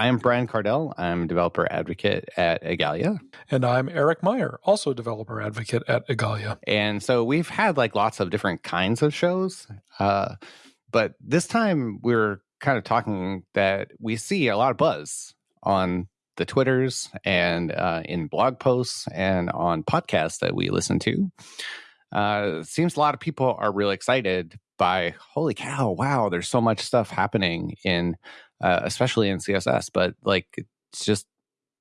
I'm Brian Kardell. I'm developer advocate at Igalia. And I'm Eric Meyer, also developer advocate at Igalia. And so we've had like lots of different kinds of shows. Uh, but this time we're kind of talking that we see a lot of buzz on the Twitters and uh, in blog posts and on podcasts that we listen to. Uh, seems a lot of people are really excited by holy cow, wow, there's so much stuff happening in, uh, especially in CSS, but like it's just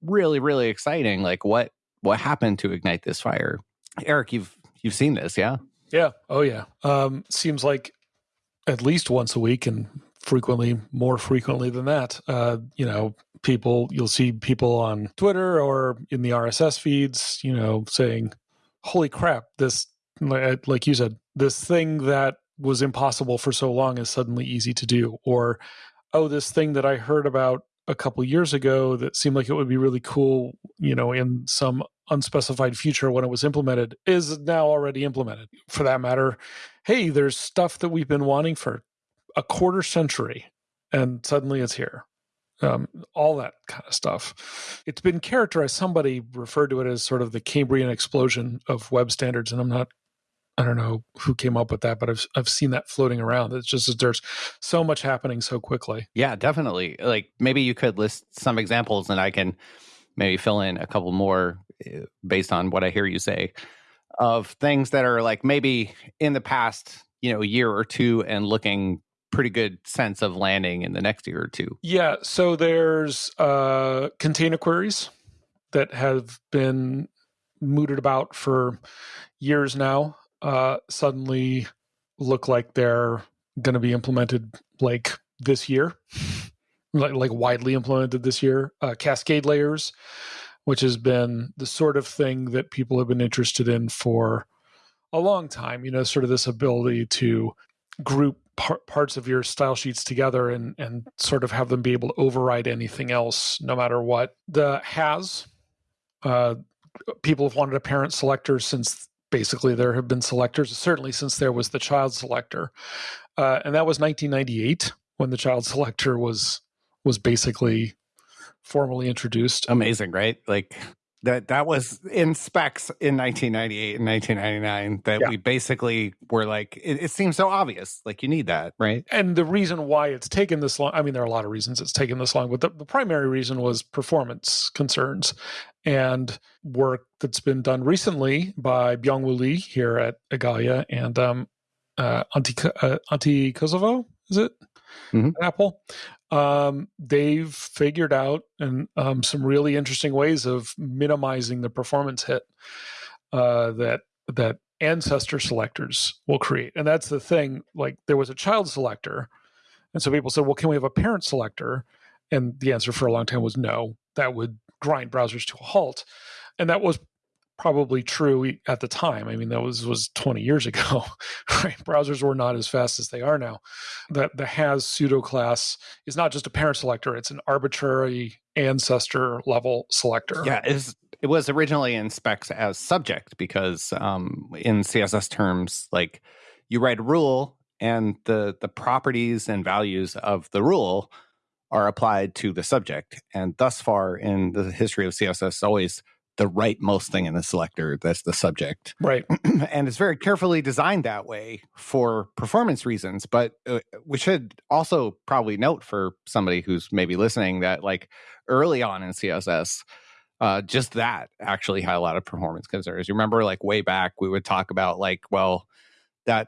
really, really exciting. Like what what happened to ignite this fire? Eric, you've you've seen this, yeah? Yeah. Oh yeah. Um, seems like at least once a week and frequently more frequently than that uh, you know people you'll see people on twitter or in the rss feeds you know saying holy crap this like you said this thing that was impossible for so long is suddenly easy to do or oh this thing that i heard about a couple years ago that seemed like it would be really cool you know in some unspecified future when it was implemented is now already implemented for that matter hey there's stuff that we've been wanting for a quarter century and suddenly it's here. Um, all that kind of stuff. It's been characterized, somebody referred to it as sort of the Cambrian explosion of web standards. And I'm not, I don't know who came up with that, but I've, I've seen that floating around. It's just that there's so much happening so quickly. Yeah, definitely. Like maybe you could list some examples and I can maybe fill in a couple more eh, based on what I hear you say of things that are like maybe in the past, you know, year or two and looking pretty good sense of landing in the next year or two. Yeah. So there's uh, container queries that have been mooted about for years now. Uh, suddenly look like they're going to be implemented like this year, like, like widely implemented this year. Uh, cascade layers, which has been the sort of thing that people have been interested in for a long time. You know, sort of this ability to group par- parts of your style sheets together and and sort of have them be able to override anything else no matter what the has uh, people have wanted a parent selector since basically there have been selectors certainly since there was the child selector. Uh, and that was 1998 when the child selector was was basically formally introduced. Amazing right? Like that that was in specs in 1998 and 1999 that yeah. we basically were like it, it, seems so obvious like you need that right and the reason why it's taken this long i mean there are a lot of reasons it's taken this long but the, the primary reason was performance concerns and work that's been done recently by byung lee here at Igalia and um uh Antti, uh, Antti Koivisto is it mm-hmm. Apple um, they've figured out and um, some really interesting ways of minimizing the performance hit uh, that that ancestor selectors will create. And that's the thing. Like there was a child selector, and so people said, "Well, can we have a parent selector?" And the answer for a long time was no. That would grind browsers to a halt, and that was probably true at the time. I mean, that was was 20 years ago. Right? Browsers were not as fast as they are now. That the has pseudo class is not just a parent selector; it's an arbitrary ancestor level selector. Yeah, it was originally in specs as subject because um, in CSS terms, like you write a rule and the the properties and values of the rule are applied to the subject. And thus far in the history of CSS, always the rightmost thing in the selector that's the subject. Right. And it's very carefully designed that way for performance reasons but uh, we should also probably note for somebody who's maybe listening that like early on in css uh, just that actually had a lot of performance concerns. You remember like way back we would talk about like well that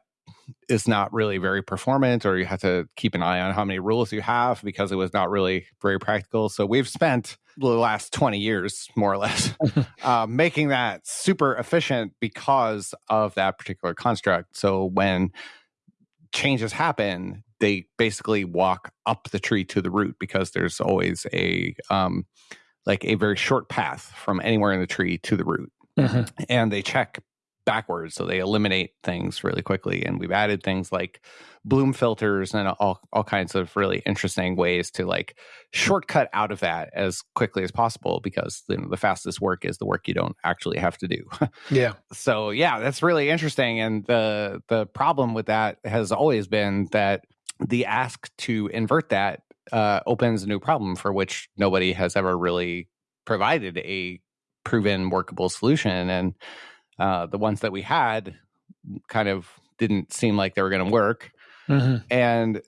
is not really very performant or you have to keep an eye on how many rules you have because it was not really very practical. So we've spent the last 20 years more or less uh, making that super efficient because of that particular construct. So when changes happen they basically walk up the tree to the root because there's always a um, like a very short path from anywhere in the tree to the root. Mm-hmm. and they check backwards so they eliminate things really quickly and we've added things like bloom filters and all, all kinds of really interesting ways to like shortcut out of that as quickly as possible because you know, the fastest work is the work you don't actually have to do yeah so yeah that's really interesting and the the problem with that has always been that the ask to invert that uh, opens a new problem for which nobody has ever really provided a proven workable solution. And uh, the ones that we had kind of didn't seem like they were going to work. Mm-hmm. And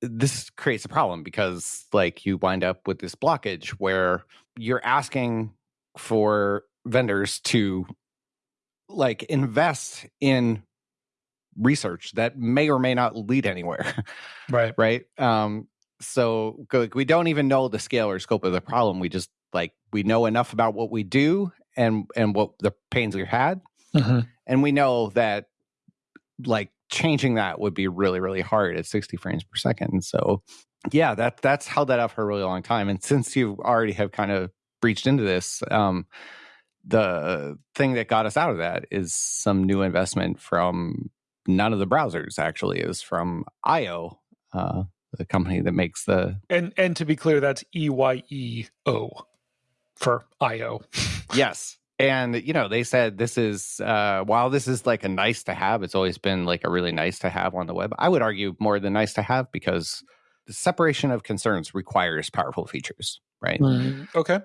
this creates a problem because, like, you wind up with this blockage where you're asking for vendors to like invest in research that may or may not lead anywhere. Right. right. Um, so we don't even know the scale or scope of the problem. We just like we know enough about what we do and and what the pains we had, mm-hmm. and we know that like changing that would be really really hard at 60 frames per second. So yeah, that that's held that up for a really long time. And since you already have kind of breached into this, um, the thing that got us out of that is some new investment from none of the browsers. Actually, is from eyeo, uh, the company that makes the and and to be clear, that's E Y E O for eyeo. yes. And you know, they said this is uh while this is like a nice to have, it's always been like a really nice to have on the web. I would argue more than nice to have because the separation of concerns requires powerful features, right? Mm, okay.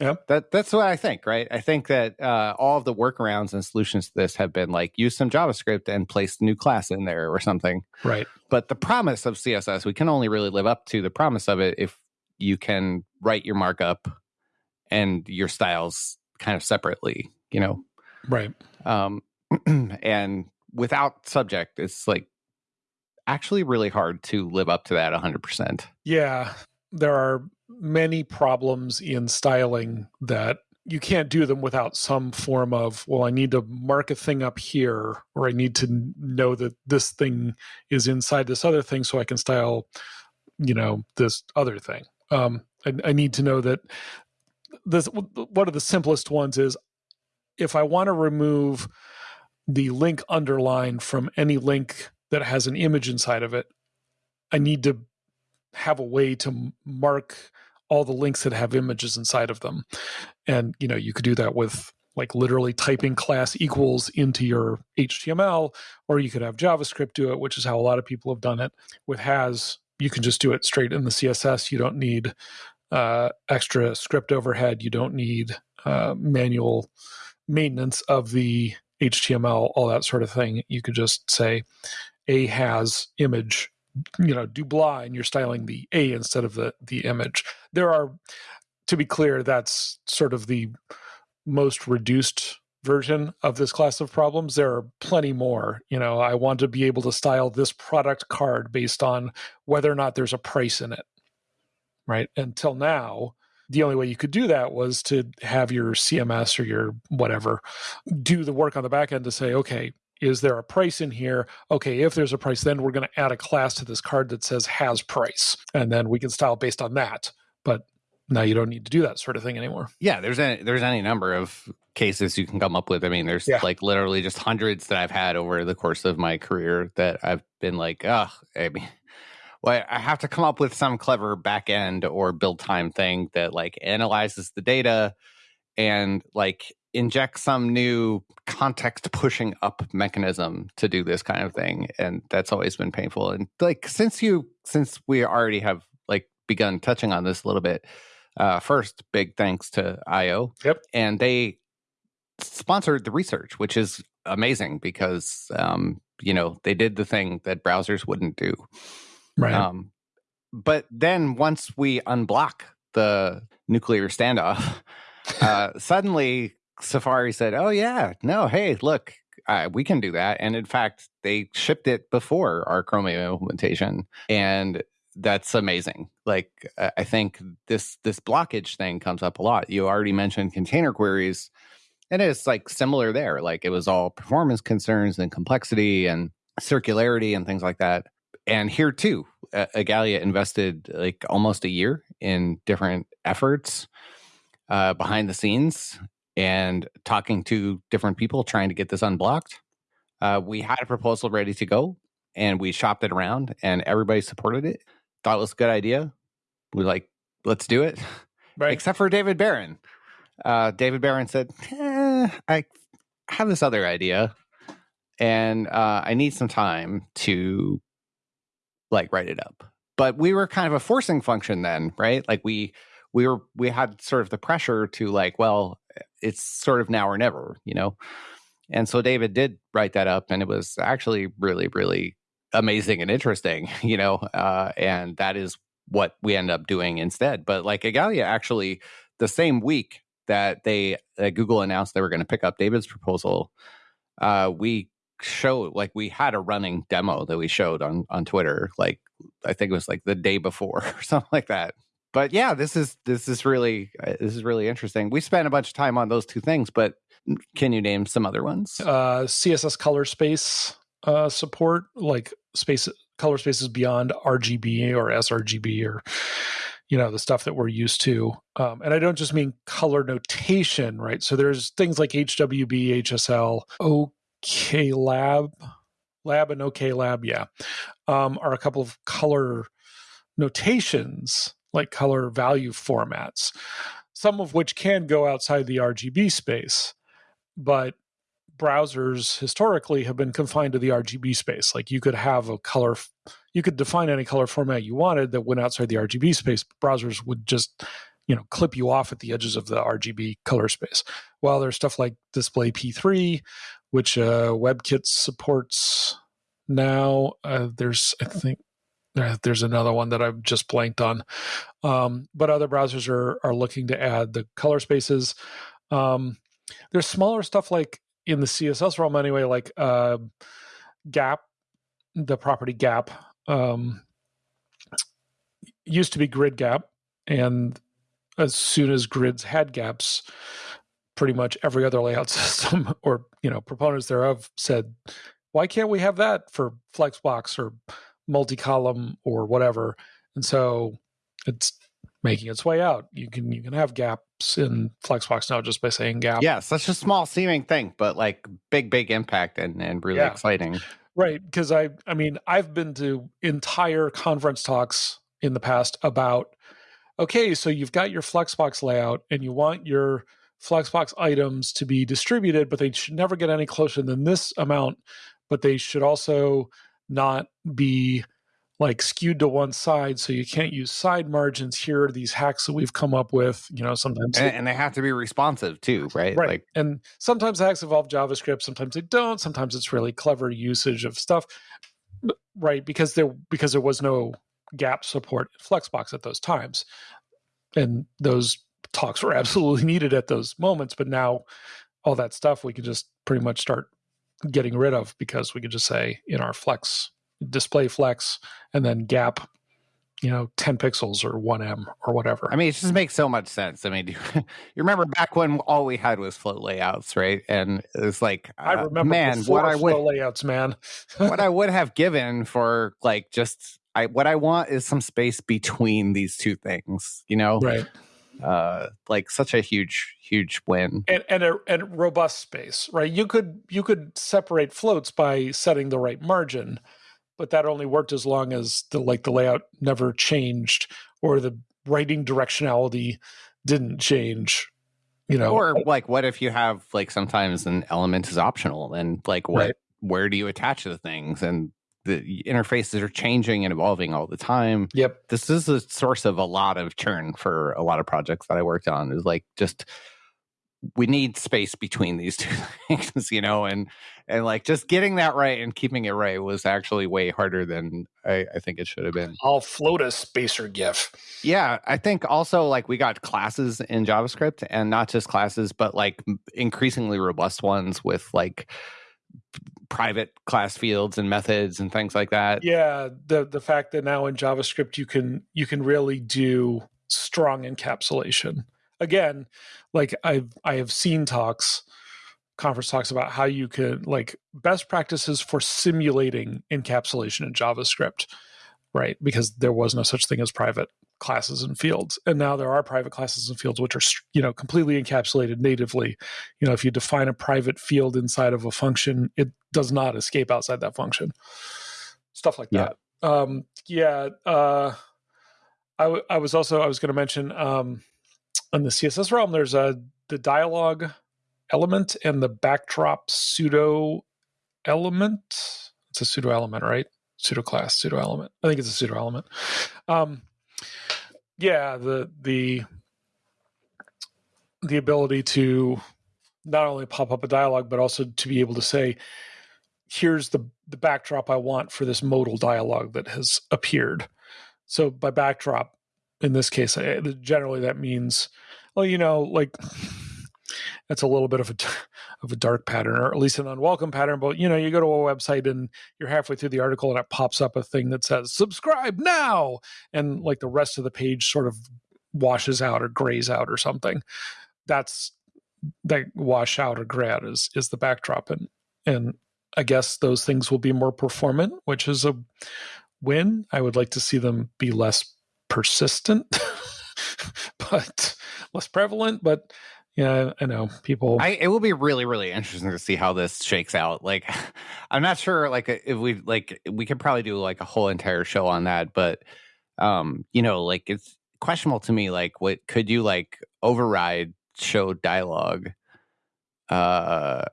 Yeah. That that's what I think, right? I think that uh, all of the workarounds and solutions to this have been like use some JavaScript and place a new class in there or something. Right. But the promise of CSS, we can only really live up to the promise of it if you can write your markup and your styles kind of separately, you know. Right. Um and without subject, it's like actually really hard to live up to that 100%. Yeah. There are many problems in styling that you can't do them without some form of well i need to mark a thing up here or i need to know that this thing is inside this other thing so i can style you know this other thing um, I, I need to know that this one of the simplest ones is if i want to remove the link underline from any link that has an image inside of it i need to have a way to mark all the links that have images inside of them. And you know, you could do that with like literally typing class equals into your HTML, or you could have JavaScript do it, which is how a lot of people have done it. With has, you can just do it straight in the CSS. You don't need uh, extra script overhead. You don't need uh, manual maintenance of the HTML, all that sort of thing. You could just say a has image you know Dubla and you're styling the A instead of the the image. There are, to be clear, that's sort of the most reduced version of this class of problems. There are plenty more. You know, I want to be able to style this product card based on whether or not there's a price in it. Right. Until now, the only way you could do that was to have your CMS or your whatever do the work on the back end to say, okay, is there a price in here? Okay, if there's a price, then we're going to add a class to this card that says has price, and then we can style based on that. But now you don't need to do that sort of thing anymore. Yeah, there's any there's any number of cases you can come up with. I mean, there's yeah. like literally just hundreds that I've had over the course of my career that I've been like, oh, I mean, well, I have to come up with some clever back end or build time thing that like analyzes the data and like inject some new context pushing up mechanism to do this kind of thing and that's always been painful. And like since you since we already have like begun touching on this a little bit uh first big thanks to eyeo yep. and they sponsored the research which is amazing because um you know they did the thing that browsers wouldn't do right um but then once we unblock the nuclear standoff uh, suddenly Safari said, "Oh yeah, no, hey, look, uh, we can do that." And in fact, they shipped it before our Chromium implementation, and that's amazing. Like I think this this blockage thing comes up a lot. You already mentioned container queries, and it's like similar there. Like it was all performance concerns and complexity and circularity and things like that. And here too, uh, Igalia invested like almost a year in different efforts uh, behind the scenes and talking to different people trying to get this unblocked. Uh, we had a proposal ready to go and we shopped it around and everybody supported it. Thought it was a good idea. We like, let's do it. Right. Except for David Baron. Uh, David Baron said, eh, I have this other idea and uh, I need some time to like write it up. but we were kind of a forcing function then, right? Like we we were we had sort of the pressure to like, well, it's sort of now or never, you know. And so David did write that up, and it was actually really, really amazing and interesting, you know. Uh, and that is what we end up doing instead. But like Igalia, actually, the same week that they Google announced they were going to pick up David's proposal, uh, we showed like we had a running demo that we showed on on Twitter. Like I think it was like the day before or something like that. But yeah, this is this is really uh, this is really interesting. We spent a bunch of time on those two things, but can you name some other ones? Uh, CSS color space uh, support, like space color spaces beyond RGB or sRGB or you know the stuff that we're used to. Um, and I don't just mean color notation, right? So there's things like HWB, HSL, OK Lab, Lab and OK Lab, yeah, um, are a couple of color notations like color value formats, some of which can go outside the RGB space, but browsers historically have been confined to the RGB space. Like you could have a color, you could define any color format you wanted that went outside the RGB space. Browsers would just, you know, clip you off at the edges of the RGB color space. While there's stuff like Display P3, which uh, WebKit supports now. Uh, there's, I think, there's another one that I've just blanked on. Um, but other browsers are are looking to add the color spaces. Um, there's smaller stuff like in the CSS realm anyway, like uh, Gap, the property Gap um, used to be Grid Gap, and as soon as grids had gaps, pretty much every other layout system or you know proponents thereof said, "Why can't we have that for Flexbox or multi-column or whatever?" And so it's making its way out. You can you can have gaps in Flexbox now just by saying gap. Yeah, such a small seeming thing, but like big big impact and and really yeah. exciting. Right, because I I mean I've been to entire conference talks in the past about okay, so you've got your Flexbox layout and you want your Flexbox items to be distributed, but they should never get any closer than this amount, but they should also not be like skewed to one side so you can't use side margins. Here are these hacks that we've come up with you know sometimes and, and, they have to be responsive too right? Right like, and sometimes hacks involve javascript sometimes they don't sometimes it's really clever usage of stuff right because there because there was no gap support flexbox at those times. And those talks were absolutely needed at those moments but now all that stuff we can just pretty much start getting rid of because we could just say in our flex display flex and then gap you know 10 pixels or 1em or whatever. I mean it just makes so much sense. I mean you, you remember back when all we had was float layouts right? And it's like uh, i remember man what i would layouts man. what i would have given for like just i what i want is some space between these two things you know? Right. Uh like such a huge huge win. And and a and robust space right? You could you could separate floats by setting the right margin but that only worked as long as the like the layout never changed or the writing directionality didn't change you know? Or like what if you have like sometimes an element is optional and like what right. where do you attach the things? And the interfaces are changing and evolving all the time yep this is a source of a lot of churn for a lot of projects that i worked on is like just we need space between these two things, you know, and and like just getting that right and keeping it right was actually way harder than I, I think it should have been. I'll float a spacer GIF. Yeah, I think also like we got classes in JavaScript, and not just classes, but like increasingly robust ones with like private class fields and methods and things like that. Yeah, the the fact that now in JavaScript you can you can really do strong encapsulation again, like I've I have seen talks, conference talks about how you could like best practices for simulating encapsulation in JavaScript, right? Because there was no such thing as private classes and fields and now there are private classes and fields which are you know completely encapsulated natively you know if you define a private field inside of a function it does not escape outside that function stuff like yeah. that um yeah uh I, w- I was also i was going to mention um in the css realm there's a the dialog element and the backdrop pseudo element it's a pseudo element right pseudo class, pseudo element. I think it's a pseudo element. Um, yeah, the the the ability to not only pop up a dialogue, but also to be able to say, here's the the backdrop I want for this modal dialogue that has appeared. So by backdrop, in this case, generally that means, well, you know, like that's a little bit of a of a dark pattern, or at least an unwelcome pattern. But you know, you go to a website and you're halfway through the article, and it pops up a thing that says "subscribe now," and like the rest of the page sort of washes out or grays out or something. That's that wash out or out is is the backdrop, and and I guess those things will be more performant, which is a win. I would like to see them be less persistent, but less prevalent. But yeah, I know people. I, it will be really, really interesting to see how this shakes out. Like, I'm not sure. Like, if we like, we could probably do like a whole entire show on that. But, um, you know, like it's questionable to me. Like, what could you like override show dialogue? Uh,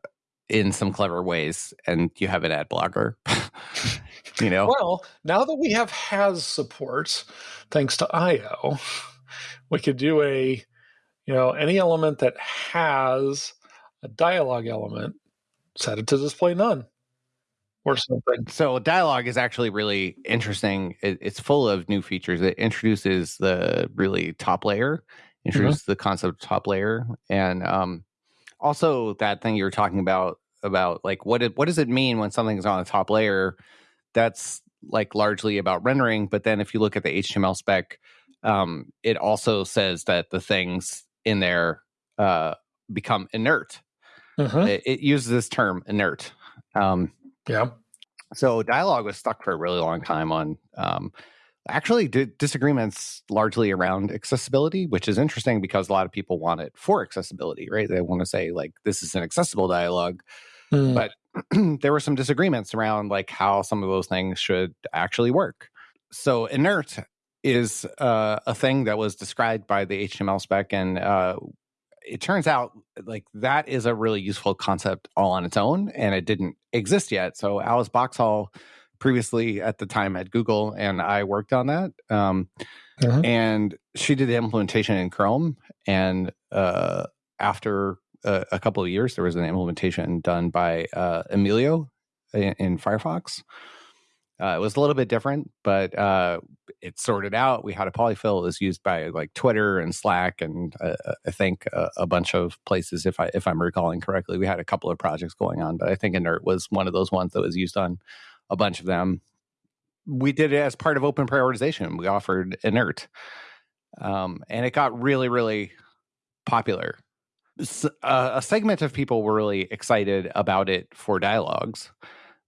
in some clever ways and you have an ad blocker you know well now that we have has support thanks to eyeo we could do a you know any element that has a dialogue element set it to display none or something so dialogue is actually really interesting it, it's full of new features it introduces the really top layer mm-hmm. introduces mm-hmm. the concept of top layer and um also that thing you were talking about about like what it, what does it mean when something's on the top layer that's like largely about rendering but then if you look at the html spec um, it also says that the things in there uh, become inert uh-huh. it, it, uses this term inert um, yeah so dialogue was stuck for a really long time on um, actually disagreements largely around accessibility, which is interesting because a lot of people want it for accessibility, right? They want to say like this is an accessible dialogue, mm. but there were some disagreements around like how some of those things should actually work. So inert is uh, a thing that was described by the HTML spec, and uh, it turns out like that is a really useful concept all on its own, and it didn't exist yet. So Alice Boxhall previously at the time at Google, and I worked on that. Um, uh-huh. And she did the implementation in Chrome, and uh, after a, a, couple of years, there was an implementation done by uh, Emilio in, in Firefox. Uh, it was a little bit different, but uh, it sorted out. We had a polyfill. It was used by like Twitter and Slack, and uh, I think a, a, bunch of places. If I if I'm recalling correctly, we had a couple of projects going on, but I think Inert was one of those ones that was used on a bunch of them. We did it as part of open prioritization. We offered inert, um, and it got really, really popular. So, uh, a segment of people were really excited about it for dialogues,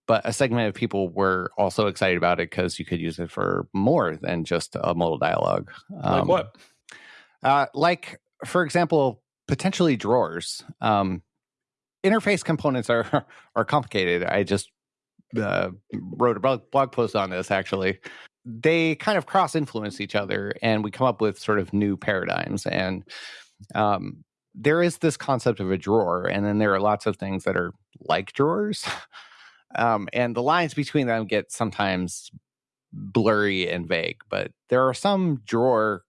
but a segment of people were also excited about it because you could use it for more than just a modal dialogue. Um, like what? Uh, like, for example, potentially drawers. Um, interface components are are complicated. I just uh, wrote a blog post on this actually. They kind of cross influence each other, and we come up with sort of new paradigms. And um, there is this concept of a drawer, and then there are lots of things that are like drawers. Um, and the lines between them get sometimes blurry and vague, but there are some drawer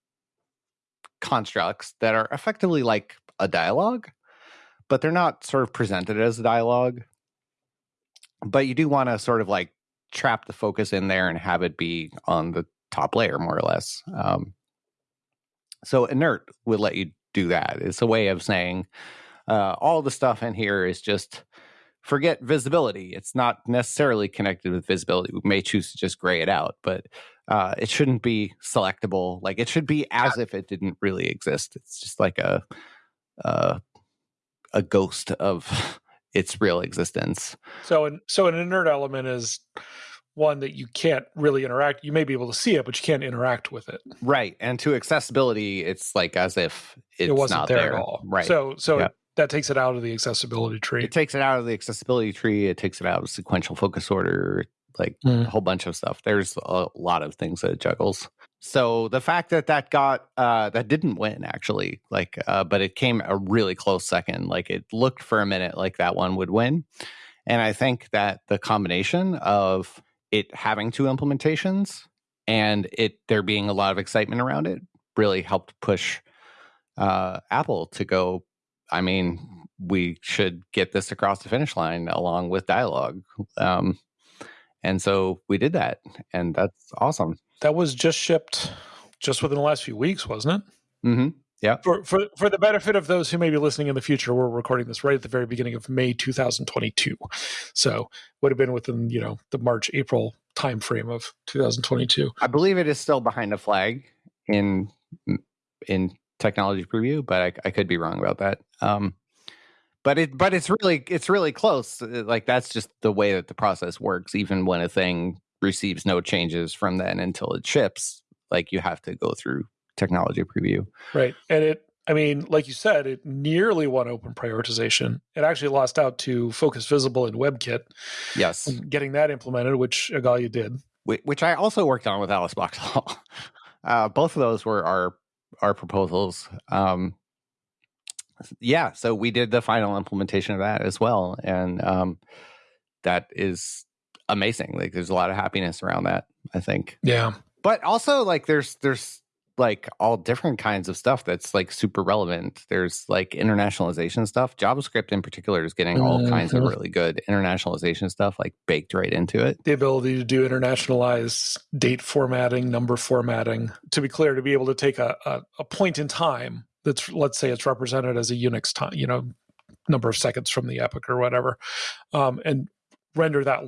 constructs that are effectively like a dialogue, but they're not sort of presented as a dialogue but you do want to sort of like trap the focus in there and have it be on the top layer more or less. Um, so inert would let you do that. It's a way of saying uh, all the stuff in here is just forget visibility. It's not necessarily connected with visibility. We may choose to just gray it out, but uh, it shouldn't be selectable. Like it should be as if it didn't really exist. It's just like a a, a ghost of its real existence. So, an, so an inert element is one that you can't really interact. You may be able to see it, but you can't interact with it. Right, and to accessibility, it's like as if it wasn't there, there, at all. Right. So, so. That takes it out of the accessibility tree. It takes it out of the accessibility tree. It takes it out of sequential focus order. Like mm. a whole bunch of stuff. There's a lot of things that it juggles so the fact that that got uh, that didn't win actually like uh, but it came a really close second like it looked for a minute like that one would win and i think that the combination of it having two implementations and it there being a lot of excitement around it really helped push uh, Apple to go. I mean, we should get this across the finish line along with dialogue. Um, and so we did that, and that's awesome. That was just shipped just within the last few weeks, wasn't it? Mm-hmm. Yeah. For, for for the benefit of those who may be listening in the future, we're recording this right at the very beginning of May 2022, so would have been within you know the March April timeframe of 2022. I believe it is still behind a flag in in technology preview, but I, I could be wrong about that. Um, but it but it's really it's really close. Uh, like that's just the way that the process works. Even when a thing receives no changes from then until it ships, like you have to go through technology preview. Right. And it, I mean, like you said, it nearly won open prioritization. It actually lost out to Focus Visible and WebKit. Yes. Getting that implemented, which Igalia did. Which I also worked on with Alice Boxhall. Uh, both of those were our our proposals. Um, yeah, so we did the final implementation of that as well, and um, that is amazing. Like, there's a lot of happiness around that. I think. Yeah, but also like there's there's like all different kinds of stuff that's like super relevant. There's like internationalization stuff. JavaScript in particular is getting all mm-hmm. kinds of really good internationalization stuff like baked right into it. The ability to do internationalized date formatting, number formatting. To be clear, to be able to take a, a, a point in time that's let's say it's represented as a Unix time, you know, number of seconds from the epoch or whatever, um, and render that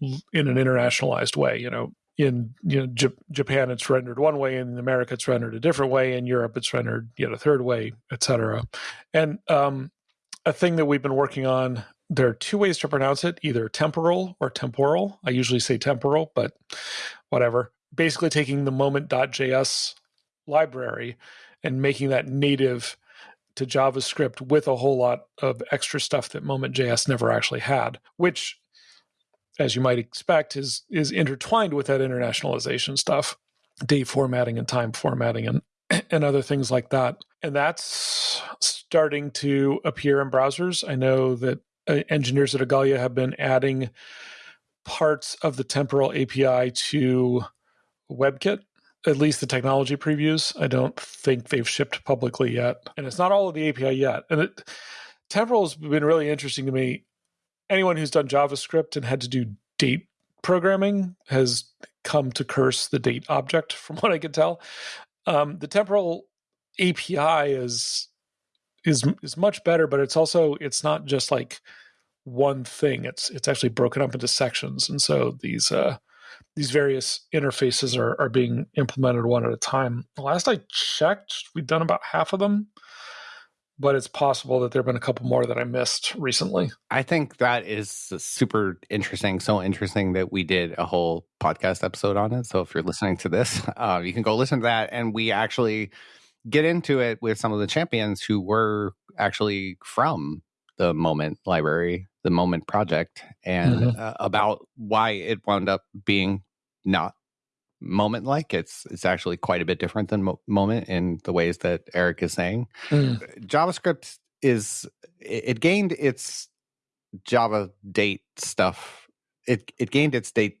in an internationalized way. You know, in you know J- Japan it's rendered one way, in America it's rendered a different way, in Europe it's rendered yet a third way, etc. And um, a thing that we've been working on. There are two ways to pronounce it: either temporal or temporal. I usually say temporal, but whatever. Basically, taking the moment.js library and making that native to JavaScript with a whole lot of extra stuff that Moment.js never actually had, which as you might expect, is is intertwined with that internationalization stuff, date formatting and time formatting and and other things like that. And that's starting to appear in browsers. I know that uh, engineers at Igalia have been adding parts of the temporal API to WebKit, at least the technology previews. I don't think they've shipped publicly yet. And it's not all of the API yet. And it, temporal has been really interesting to me anyone who's done JavaScript and had to do date programming has come to curse the date object, from what I can tell. Um, the temporal API is is is much better, but it's also it's not just like one thing. It's it's actually broken up into sections, and so these uh, these various interfaces are are being implemented one at a time. Last I checked, we've done about half of them but it's possible that there have been a couple more that I missed recently. I think that is super interesting. So interesting that we did a whole podcast episode on it. So if you're listening to this, uh, you can go listen to that. And we actually get into it with some of the champions who were actually from the Moment Library, the Moment Project, and mm-hmm. uh, about why it wound up being not moment like it's it's actually quite a bit different than mo- moment in the ways that eric is saying mm. javascript is it, gained its java date stuff it it gained its date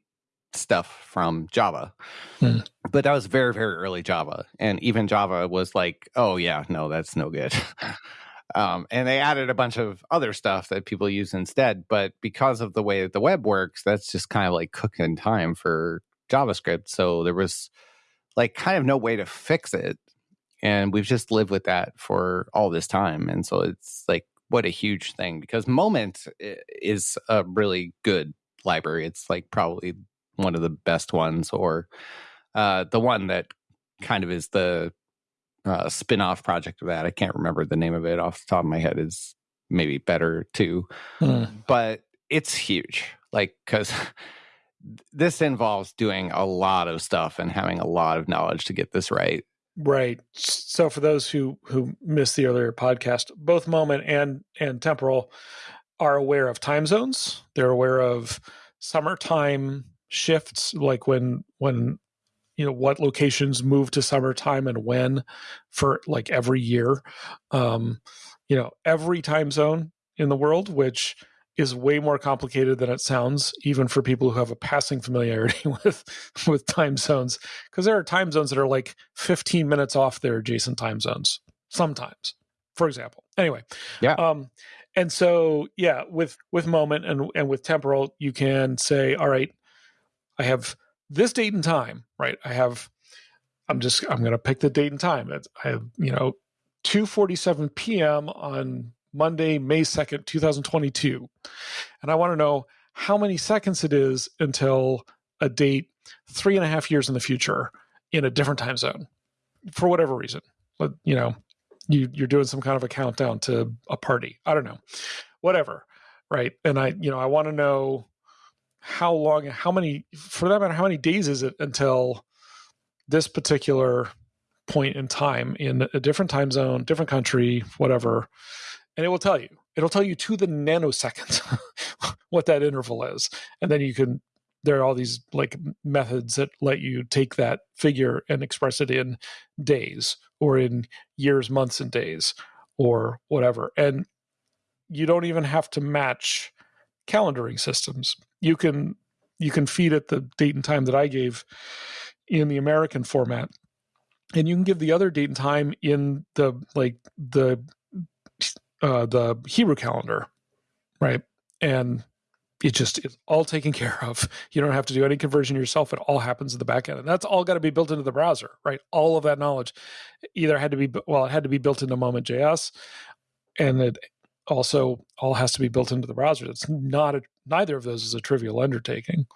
stuff from java mm. but that was very very early java and even java was like oh yeah no that's no good um, and they added a bunch of other stuff that people use instead but because of the way that the web works that's just kind of like cooking time for JavaScript. So there was like kind of no way to fix it. And we've just lived with that for all this time. And so it's like, what a huge thing because Moment is a really good library. It's like probably one of the best ones, or uh, the one that kind of is the uh, spin off project of that. I can't remember the name of it off the top of my head, is maybe better too. Hmm. But it's huge. Like, because this involves doing a lot of stuff and having a lot of knowledge to get this right. Right. So for those who who missed the earlier podcast, both Moment and and Temporal are aware of time zones. They're aware of summertime shifts, like when when you know what locations move to summertime and when for like every year. Um, you know, every time zone in the world, which is way more complicated than it sounds, even for people who have a passing familiarity with with time zones. Because there are time zones that are like 15 minutes off their adjacent time zones sometimes, for example. Anyway, yeah. Um, and so yeah, with with moment and and with temporal, you can say, all right, I have this date and time, right? I have. I'm just I'm going to pick the date and time. It's, I have you know 2:47 p.m. on Monday, May 2nd, 2022. And I want to know how many seconds it is until a date three and a half years in the future in a different time zone for whatever reason. But, you know, you, you're doing some kind of a countdown to a party. I don't know, whatever. Right. And I, you know, I want to know how long, how many, for that matter, how many days is it until this particular point in time in a different time zone, different country, whatever, and it will tell you. It'll tell you to the nanosecond what that interval is, and then you can. There are all these like methods that let you take that figure and express it in days or in years, months, and days or whatever. And you don't even have to match calendaring systems. You can you can feed it the date and time that I gave in the American format, and you can give the other date and time in the like the uh, the Hebrew calendar, right? And it just is all taken care of. You don't have to do any conversion yourself. It all happens in the back end. And that's all got to be built into the browser, right? All of that knowledge either had to be, well, it had to be built into Moment.js and it also all has to be built into the browser. It's not, a, neither of those is a trivial undertaking.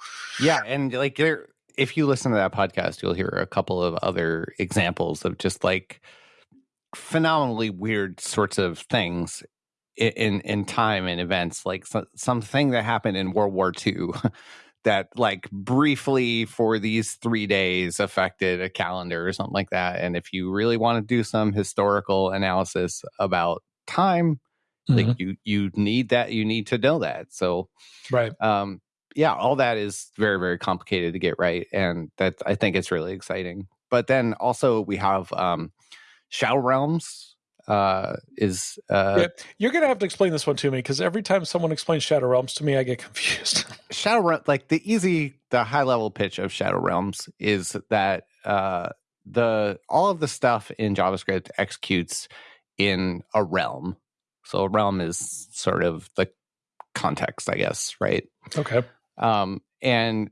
Yeah. And like there, if you listen to that podcast, you'll hear a couple of other examples of just like phenomenally weird sorts of things in in time and events like so, something that happened in world war ii that like briefly for these three days affected a calendar or something like that and if you really want to do some historical analysis about time mm-hmm. like you you need that you need to know that so right um yeah all that is very very complicated to get right and that i think it's really exciting but then also we have um Shadow Realms uh, is. Uh, yeah, you're going to have to explain this one to me because every time someone explains Shadow Realms to me, I get confused. Shadow Realms, like the easy, the high level pitch of Shadow Realms is that uh, the all of the stuff in JavaScript executes in a realm. So a realm is sort of the context, I guess, right? Okay. Um, and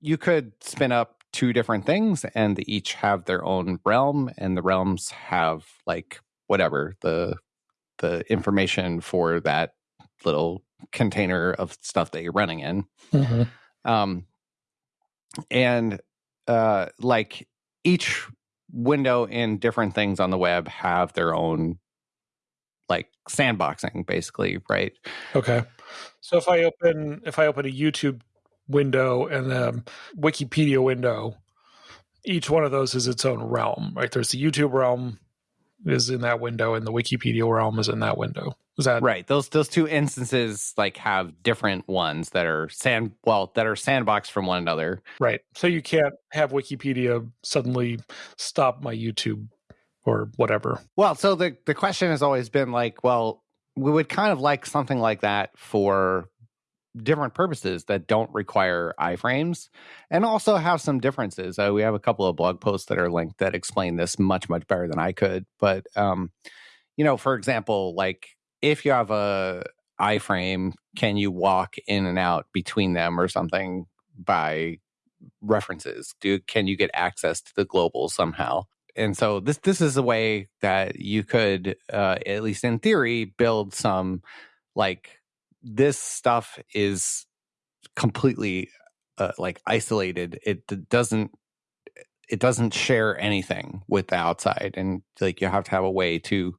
you could spin up two different things and they each have their own realm and the realms have like whatever the the information for that little container of stuff that you're running in. Mm-hmm. um and uh like each window in different things on the web have their own like sandboxing basically right? Okay. So if i open if i open a youtube window and the Wikipedia window. Each one of those is its own realm, right? There's the YouTube realm is in that window, and the Wikipedia realm is in that window. Is that right? Those those two instances like have different ones that are sand well that are sandboxed from one another. Right. So you can't have Wikipedia suddenly stop my YouTube or whatever. Well, so the the question has always been like, well, we would kind of like something like that for different purposes that don't require iframes and also have some differences. Uh, we have a couple of blog posts that are linked that explain this much, much better than I could. But, um, you know, for example, like if you have a iframe, can you walk in and out between them or something by references? Do can you get access to the global somehow? And so this this is a way that you could, uh, at least in theory, build some like this stuff is completely uh, like isolated. It doesn't it doesn't share anything with the outside, and like you have to have a way to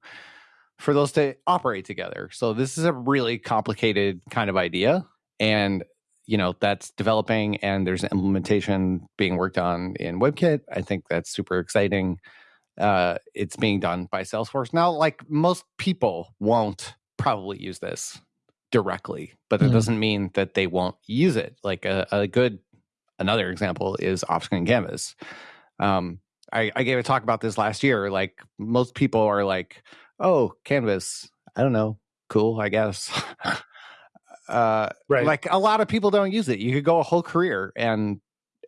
for those to operate together. So this is a really complicated kind of idea, and you know that's developing, and there's an implementation being worked on in WebKit. I think that's super exciting. Uh, it's being done by Salesforce now. Like most people won't probably use this directly, but that mm doesn't mean that they won't use it. Like a, a good another example is off-screen canvas. Um, I, I gave a talk about this last year. Like most people are like, "Oh, canvas, I don't know, cool, I guess." Uh, Right. Like a lot of people don't use it. You could go a whole career and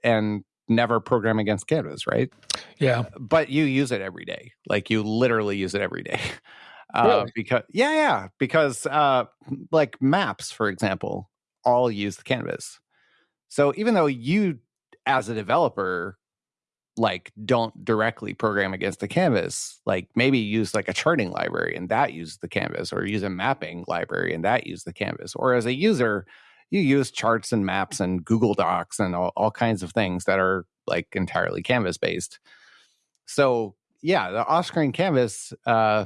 and never program against Canvas, right? yeah. But you use it every day. Like you literally use it every day. Uh, Really? Because yeah, yeah. Because uh, like maps, for example, all use the Canvas. So even though you, as a developer, like don't directly program against the canvas like maybe use like a charting library and that uses the canvas or use a mapping library and that uses the canvas or as a user you use charts and maps and google docs and all, all kinds of things that are like entirely canvas based so yeah the off-screen canvas uh,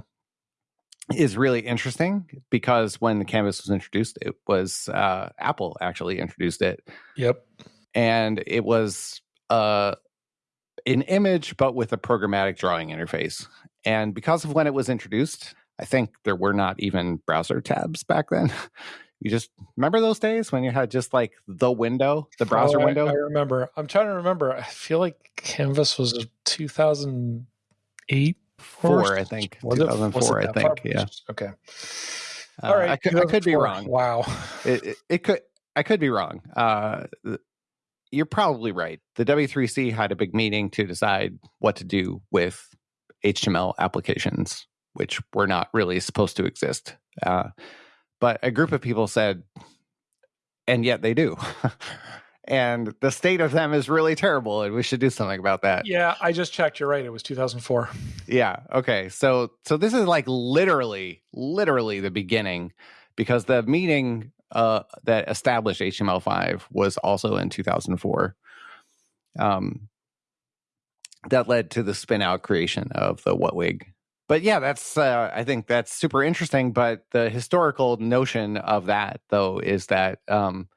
is really interesting because when the canvas was introduced it was uh, apple actually introduced it Yep. and it was uh, an image but with a programmatic drawing interface and because of when it was introduced i think there were not even browser tabs back then you just remember those days when you had just like the window the browser Oh, I- window I, remember. I'm trying to remember. I feel like Canvas was 2008. Four i think Was it- was it 2004 i think far? yeah Okay. Uh, All right. I, could, I could be wrong Wow. it, it, it could i could be wrong uh you're probably right the w3c had a big meeting to decide what to do with html applications which were not really supposed to exist uh, but a group of people said and yet they do and the state of them is really terrible and we should do something about that Yeah, I just checked. You're right. It was 2004. yeah. Okay. So so this is like literally, literally the beginning, because the meeting uh, that established HTML5 was also in 2004. Um, that led to the spin out creation of the WHATWG. But yeah, that's uh, I think that's super interesting. But the historical notion of that though is that um,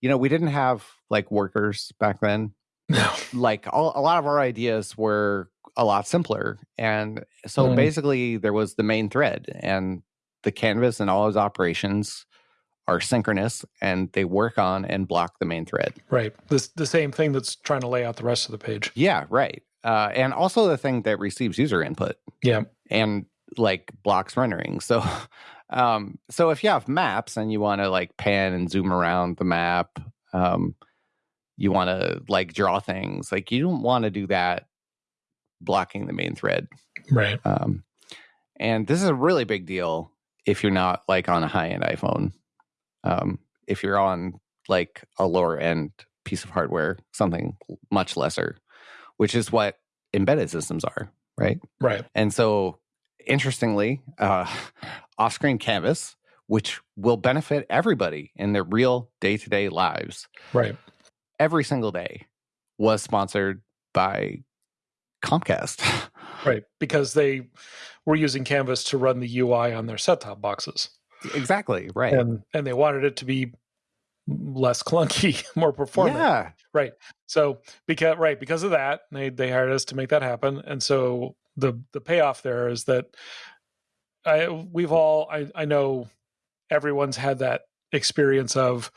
you know we didn't have like workers back then No. like all, a lot of our ideas were a lot simpler and so Mm. basically there was the main thread and the canvas and all its operations are synchronous and they work on and block the main thread Right. This the same thing that's trying to lay out the rest of the page. yeah right uh, and also the thing that receives user input Yeah. and like blocks rendering so um so if you have maps and you want to like pan and zoom around the map um you want to like draw things like you don't want to do that blocking the main thread Right. um and this is a really big deal if you're not like on a high end iphone um if you're on like a lower end piece of hardware something much lesser which is what embedded systems are right Right. and so, interestingly, uh, off screen canvas, which will benefit everybody in their real day to day lives Right. every single day, was sponsored by Comcast. Right. Because they were using Canvas to run the UI on their set top boxes. exactly. Right. And and they wanted it to be less clunky, more performant. Yeah. Right. So because right because of that, they they hired us to make that happen, and so the the payoff there is that I we've all I I know everyone's had that experience of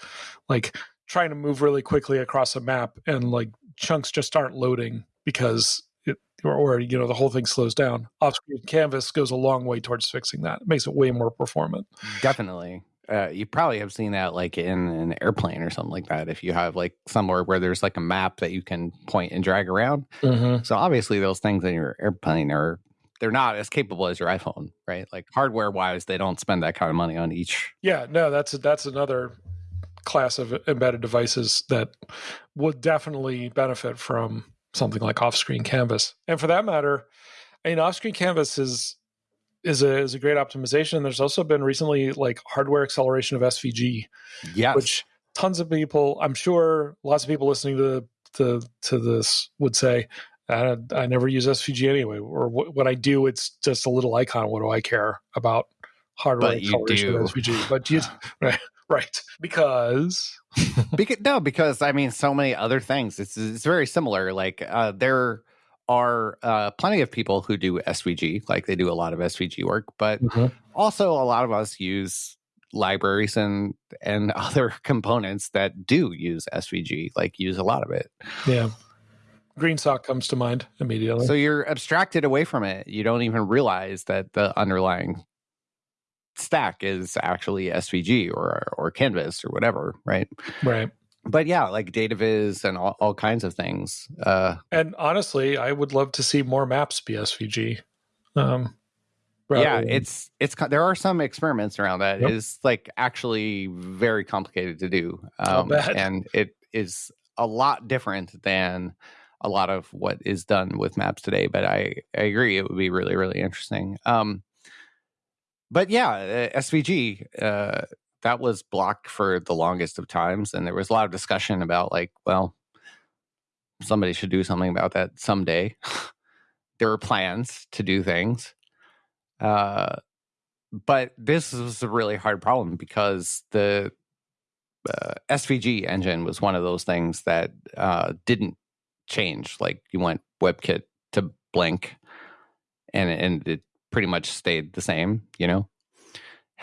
like trying to move really quickly across a map and like chunks just aren't loading because it or, or you know the whole thing slows down. Off screen canvas goes a long way towards fixing that. It makes it way more performant. Definitely. Uh, you probably have seen that like in an airplane or something like that. If you have like somewhere where there's like a map that you can point and drag around. Mm-hmm. So obviously those things in your airplane are they're not as capable as your iPhone, right? Like hardware wise, they don't spend that kind of money on each. Yeah, no, that's that's another class of embedded devices that would definitely benefit from something like off-screen canvas. And for that matter, I mean, off-screen canvas is is a is a great optimization. There's also been recently like hardware acceleration of SVG, Yes. which tons of people, I'm sure, lots of people listening to to to this would say. I, I never use SVG anyway, or wh- when I do, it's just a little icon. What do I care about hardware But acceleration of. SVG? But you, right, right, because because, no, because I mean, so many other things. It's it's very similar. Like uh, there are uh, plenty of people who do SVG, like they do a lot of SVG work, but also a lot of us use libraries and and other components that do use SVG, like use a lot of it. yeah, GreenSock comes to mind immediately. So you're abstracted away from it. You don't even realize that the underlying stack is actually SVG or or Canvas or whatever, right? Right. But yeah, like DataViz and all, all kinds of things. Uh, and honestly, I would love to see more maps be SVG. Um, yeah, it's it's there are some experiments around that. Yep. It's like actually very complicated to do, um, and it is a lot different than a lot of what is done with maps today. But I I agree, it would be really really interesting. Um, but yeah, SVG uh, that was blocked for the longest of times, and there was a lot of discussion about like, well, somebody should do something about that someday. there were plans to do things uh, but this was a really hard problem because the uh, SVG engine was one of those things that uh, didn't change. Like you went WebKit to Blink, and and it pretty much stayed the same. You know,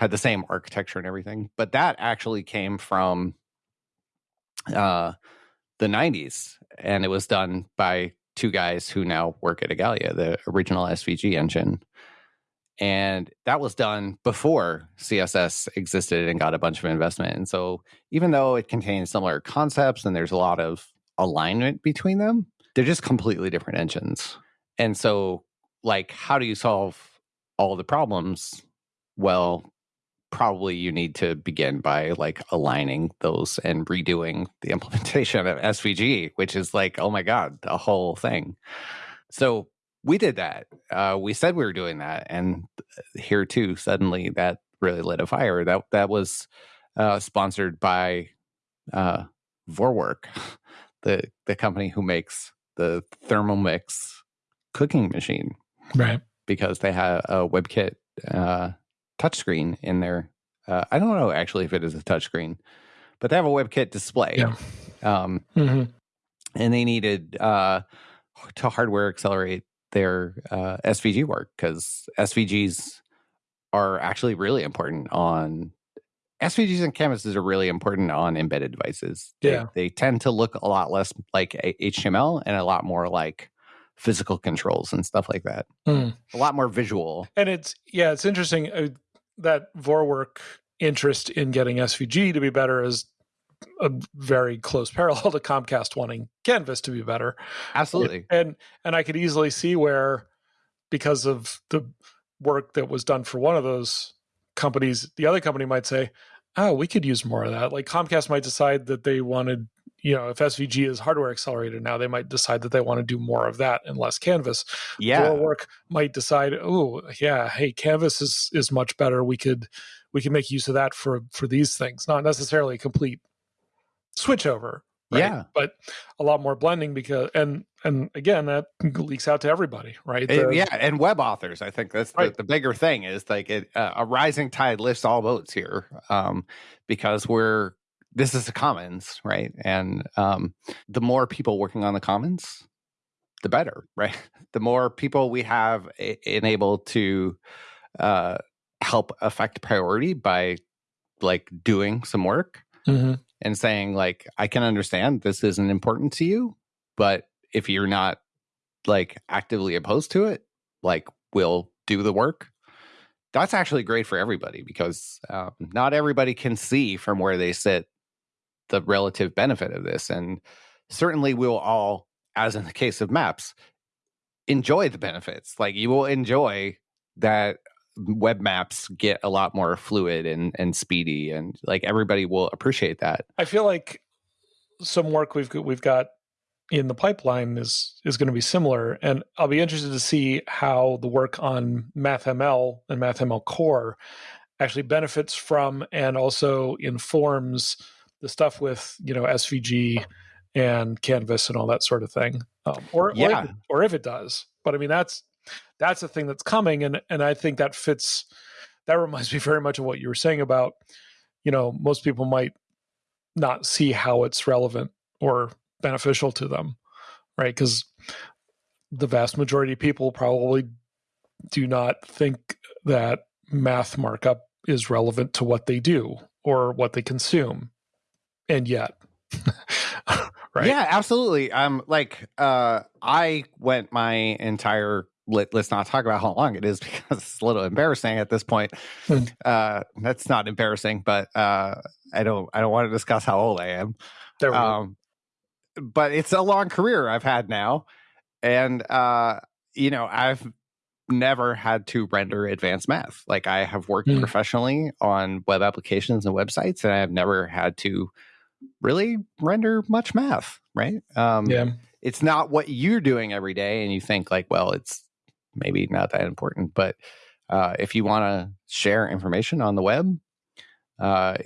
had the same architecture and everything. But that actually came from uh, the '90s, and it was done by two guys who now work at Igalia, the original SVG engine. And that was done before css existed and got a bunch of investment. And so even though it contains similar concepts and there's a lot of alignment between them they're just completely different engines. And so like how do you solve all the problems? Well probably you need to begin by like aligning those and redoing the implementation of svg which is like oh my god a whole thing so we did that. Uh, we said we were doing that, and here too, suddenly that really lit a fire. That that was uh, sponsored by uh, Vorwerk, the the company who makes the Thermomix cooking machine, right? Because they have a WebKit uh, touchscreen in there. Uh, I don't know actually if it is a touchscreen, but they have a WebKit display. Yeah. Um, mm-hmm. And they needed uh, to hardware accelerate their uh, SVG work because SVGs are actually really important on SVGs and canvases are really important on embedded devices. Yeah. They, they, tend to look a lot less like HTML and a lot more like physical controls and stuff like that. Mm. A lot more visual. And it's, yeah, it's interesting uh, that Vorwerk interest in getting SVG to be better is a very close parallel to Comcast wanting Canvas to be better. Absolutely. And and I could easily see where because of the work that was done for one of those companies, the other company might say, "Oh, we could use more of that." Like Comcast might decide that they wanted, you know, if SVG is hardware accelerated now, they might decide that they want to do more of that and less Canvas. Yeah. work might decide, "Oh, yeah, hey, Canvas is is much better. We could we can make use of that for for these things." Not necessarily a complete switch over. Right? Yeah, but a lot more blending because and and again that leaks out to everybody, right? The, yeah, and web authors. I think that's right. the, the, bigger thing is like it, uh, a rising tide lifts all boats here, um, because we're this is the commons, right? And um, the more people working on the commons, the better, right? The more people we have enabled to uh, help affect priority by like doing some work. Mm-hmm and saying like i can understand this isn't important to you but if you're not like actively opposed to it like we'll do the work that's actually great for everybody because um, not everybody can see from where they sit the relative benefit of this and certainly we'll all as in the case of maps enjoy the benefits. Like you will enjoy that web maps get a lot more fluid and and speedy and like everybody will appreciate that. I feel like some work we've got, we've got in the pipeline is is going to be similar and i'll be interested to see how the work on mathml and mathml core actually benefits from and also informs the stuff with you know svg and canvas and all that sort of thing um, or, yeah. or, if it, or if it does. But i mean that's that's a thing that's coming and and i think that fits that reminds me very much of what you were saying about you know most people might not see how it's relevant or beneficial to them right? Because the vast majority of people probably do not think that math markup is relevant to what they do or what they consume and yet right yeah absolutely um like uh i went my entire let, us not talk about how long it is because it's a little embarrassing at this point. Hmm. Uh, that's not embarrassing, but uh, I don't I don't want to discuss how old I am. There we um. But it's a long career I've had now, and uh, you know I've never had to render advanced math. Like I have worked mm. professionally on web applications and websites, and I have never had to really render much math. Right? Um, yeah. It's not what you're doing every day, and you think like, well, it's maybe not that important. But uh, if you want to share information on the web, uh,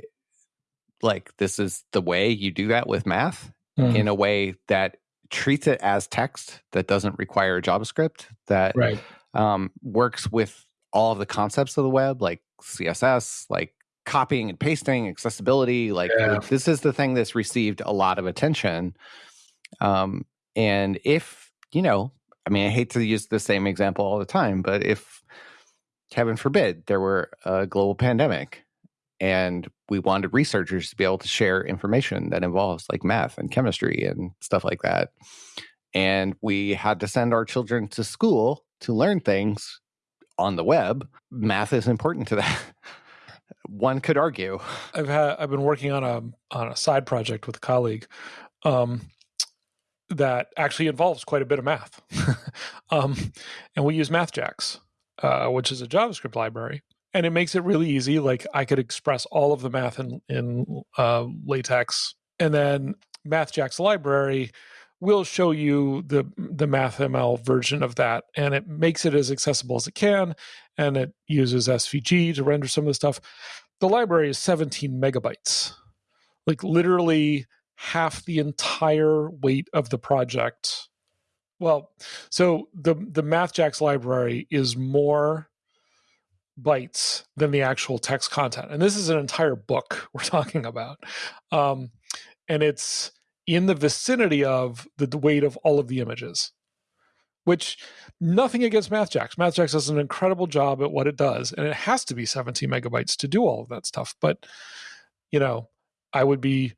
like this is the way you do that with math mm. in a way that treats it as text that doesn't require JavaScript that right um, works with all of the concepts of the web, like CSS, like copying and pasting, accessibility. Like yeah. this is the thing that's received a lot of attention. Um, and if you know, I mean, I hate to use the same example all the time, but if heaven forbid there were a global pandemic and we wanted researchers to be able to share information that involves like math and chemistry and stuff like that and we had to send our children to school to learn things on the web, math is important to that. One could argue. I've had I've been working on a on a side project with a colleague um, that actually involves quite a bit of math, um, and we use MathJax, uh, which is a JavaScript library, and it makes it really easy. Like I could express all of the math in in uh, LaTeX, and then MathJax library will show you the the MathML version of that, and it makes it as accessible as it can, and it uses SVG to render some of the stuff. The library is 17 megabytes, like literally half the entire weight of the project. Well, so the the MathJax library is more bytes than the actual text content, and this is an entire book we're talking about, um, and it's in the vicinity of the weight of all of the images which nothing against MathJax. MathJax does an incredible job at what it does, and it has to be 17 megabytes to do all of that stuff. But you know, I would be,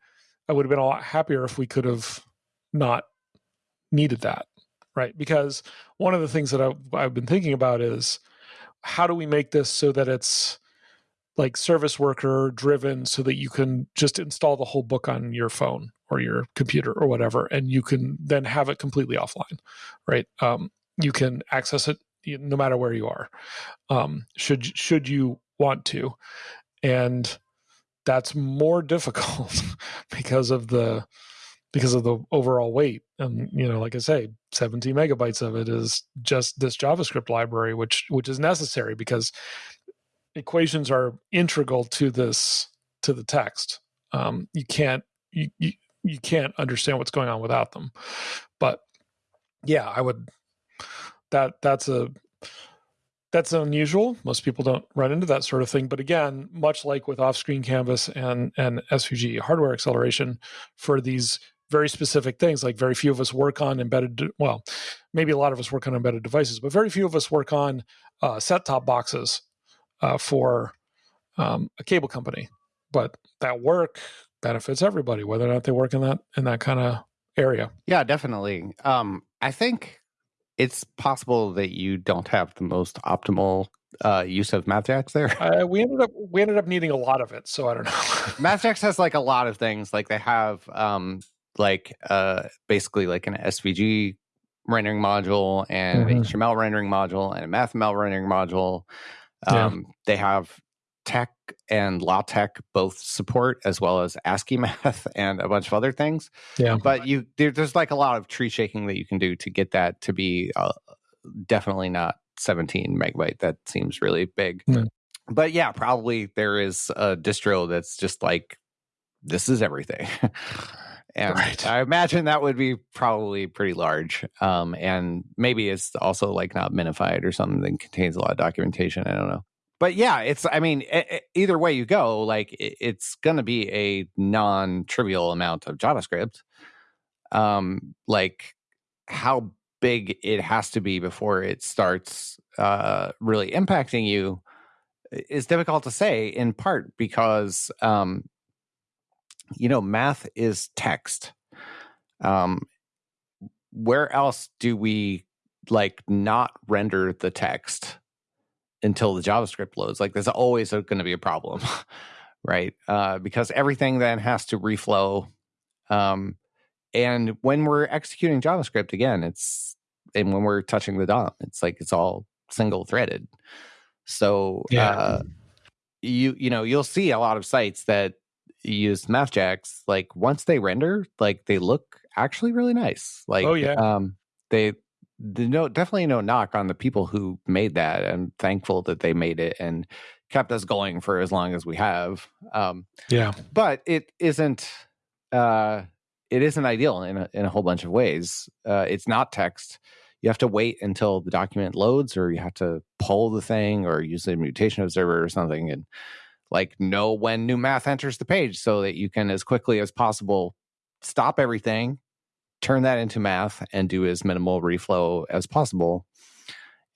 I would have been a lot happier if we could have not needed that, right? Because one of the things that I've, I've been thinking about is how do we make this so that it's like service worker driven so that you can just install the whole book on your phone or your computer or whatever and you can then have it completely offline right? Um, you can access it no matter where you are um, should should you want to. And that's more difficult because of the because of the overall weight. And you know like i say 17 megabytes of it is just this javascript library which which is necessary because equations are integral to this to the text. Um, you can't you, you you can't understand what's going on without them. But yeah, I would that that's a that's unusual. Most people don't run into that sort of thing. But again, much like with off-screen canvas and and SVG hardware acceleration for these very specific things, like very few of us work on embedded. Well, maybe a lot of us work on embedded devices, but very few of us work on uh, set-top boxes uh, for um, a cable company. But that work benefits everybody, whether or not they work in that in that kind of area. Yeah, definitely. Um, I think it's possible that you don't have the most optimal uh, use of MathJax there. Uh, we ended up we ended up needing a lot of it, so I don't know. MathJax has like a lot of things. Like they have um, like uh, basically like an SVG rendering module and mm-hmm. an HTML rendering module and a MathML rendering module. Um, yeah. They have TeX and LaTeX both support, as well as ASCII math and a bunch of other things. Yeah. But you there, there's like a lot of tree shaking that you can do to get that to be uh, definitely not 17 megabyte. That seems really big. Mm. But yeah, probably there is a distro that's just like this is everything. and right. I imagine that would be probably pretty large. Um, and maybe it's also like not minified or something that contains a lot of documentation. I don't know. But yeah, it's, I mean, either way you go, like it's going to be a non trivial amount of JavaScript. Um, like how big it has to be before it starts uh, really impacting you is difficult to say, in part because um, you know, math is text. Um, where else do we like not render the text until the JavaScript loads. Like there's always going to be a problem, right? Uh, because everything then has to reflow. Um, and when we're executing JavaScript again, it's and when we're touching the DOM, it's like it's all single threaded. So yeah. uh, you you know you'll see a lot of sites that use MathJax. Like once they render, like they look actually really nice. Like oh yeah, um, they no definitely no knock on the people who made that. I'm thankful that they made it and kept us going for as long as we have. Um, yeah, but it isn't. Uh, it isn't ideal in a, in a whole bunch of ways. Uh, it's not text. You have to wait until the document loads, or you have to pull the thing, or use a mutation observer or something, and like know when new math enters the page, so that you can as quickly as possible stop everything, turn that into math, and do as minimal reflow as possible.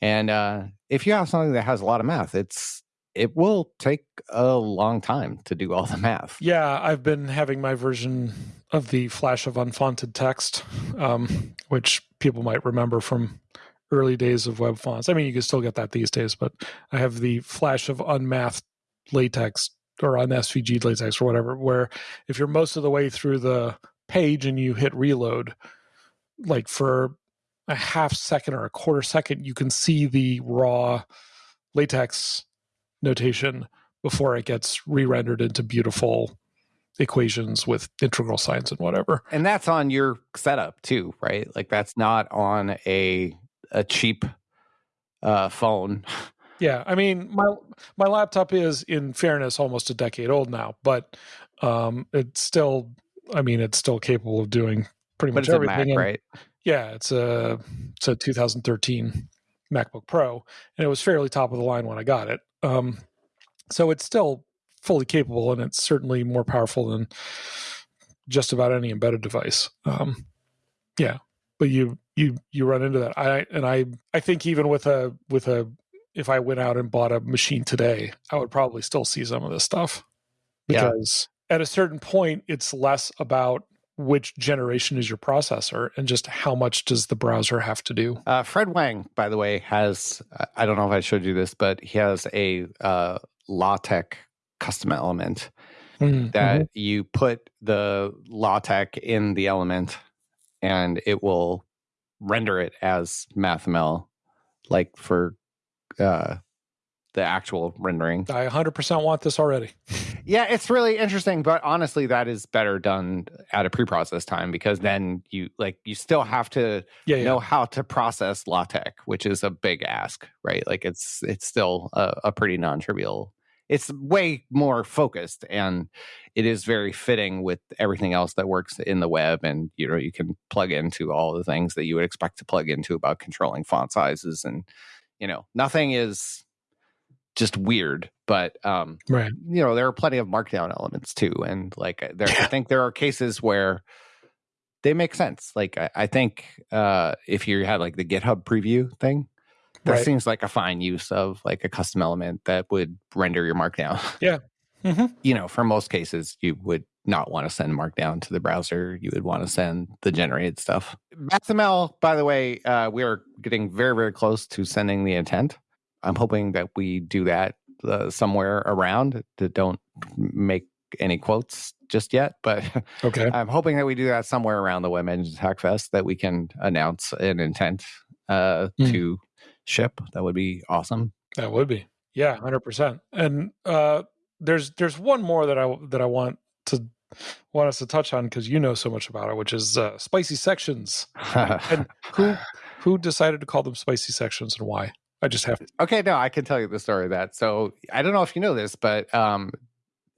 And uh, if you have something that has a lot of math, it's it will take a long time to do all the math. Yeah, I've been having my version of the flash of unfonted text, um, which people might remember from early days of web fonts. I mean, you can still get that these days, but I have the flash of unmathed latex or on SVG latex or whatever, where if you're most of the way through the page and you hit reload, like for a half second or a quarter second, you can see the raw latex notation before it gets re-rendered into beautiful equations with integral signs and whatever. And that's on your setup too, right? Like that's not on a a cheap uh, phone. Yeah, I mean my my laptop is in fairness almost a decade old now, but um it's still I mean it's still capable of doing pretty but much everything. Mac, right? Yeah, it's a it's a 2013 MacBook Pro and it was fairly top of the line when I got it. Um so it's still fully capable and it's certainly more powerful than just about any embedded device. Um, yeah, but you you you run into that. I and I I think even with a with a if I went out and bought a machine today, I would probably still see some of this stuff because yeah. At a certain point, it's less about which generation is your processor and just how much does the browser have to do. Uh, Fred Wang, by the way, has I don't know if I showed you this, but he has a uh, LaTeX custom element mm-hmm. that you put the LaTeX in the element and it will render it as MathML, like for uh, the actual rendering. I 100% want this already. yeah, it's really interesting, but honestly, that is better done at a pre-process time because then you like you still have to yeah, know how to process LaTeX, which is a big ask, right? Like it's it's still a, a pretty non-trivial it's way more focused and it is very fitting with everything else that works in the web and you know you can plug into all the things that you would expect to plug into about controlling font sizes and you know nothing is just weird but um right you know there are plenty of markdown elements too and like there yeah. i think there are cases where they make sense like i, I think uh if you had like the github preview thing that right. seems like a fine use of like a custom element that would render your markdown. Yeah. Mm-hmm. You know, for most cases, you would not want to send markdown to the browser. You would want to send the generated stuff. MathML, by the way, uh, we are getting very, very close to sending the intent. I'm hoping that we do that uh, somewhere around. That don't make any quotes just yet, but okay. I'm hoping that we do that somewhere around the Web Engines Hackfest that we can announce an intent uh, mm. to ship. That would be awesome. That would be. Yeah, 100%. And uh there's there's one more that I that I want to want us to touch on because you know so much about it, which is uh, spicy sections. and who who decided to call them spicy sections and why? I just have to. Okay, no, I can tell you the story of that. So I don't know if you know this, but um,